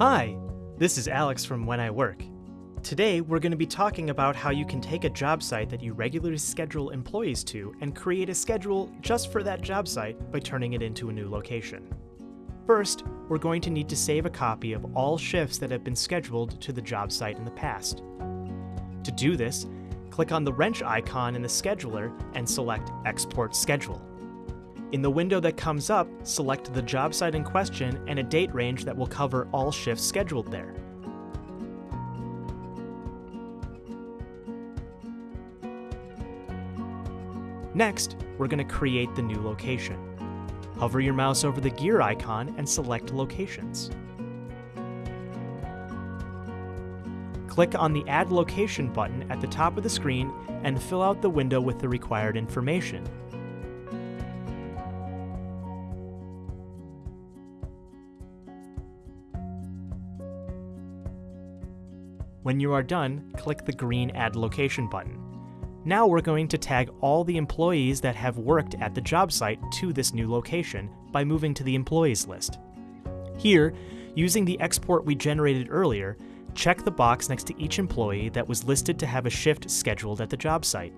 Hi, this is Alex from When I Work. Today, we're going to be talking about how you can take a job site that you regularly schedule employees to and create a schedule just for that job site by turning it into a new location. First, we're going to need to save a copy of all shifts that have been scheduled to the job site in the past. To do this, click on the wrench icon in the scheduler and select Export Schedule. In the window that comes up, select the job site in question and a date range that will cover all shifts scheduled there. Next, we're going to create the new location. Hover your mouse over the gear icon and select Locations. Click on the Add Location button at the top of the screen and fill out the window with the required information. When you are done, click the green Add Location button. Now we're going to tag all the employees that have worked at the job site to this new location by moving to the Employees list. Here, using the export we generated earlier, check the box next to each employee that was listed to have a shift scheduled at the job site.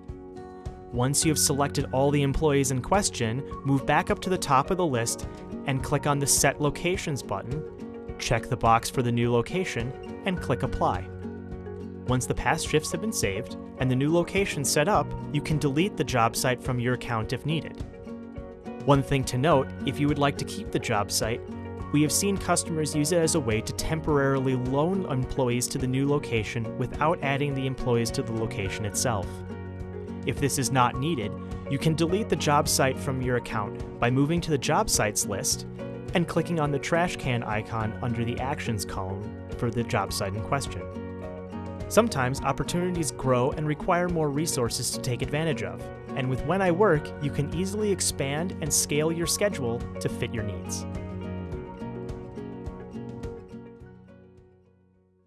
Once you have selected all the employees in question, move back up to the top of the list and click on the Set Locations button, check the box for the new location, and click Apply. Once the past shifts have been saved and the new location set up, you can delete the job site from your account if needed. One thing to note, if you would like to keep the job site, we have seen customers use it as a way to temporarily loan employees to the new location without adding the employees to the location itself. If this is not needed, you can delete the job site from your account by moving to the job sites list and clicking on the trash can icon under the Actions column for the job site in question. Sometimes opportunities grow and require more resources to take advantage of, and with When I Work, you can easily expand and scale your schedule to fit your needs.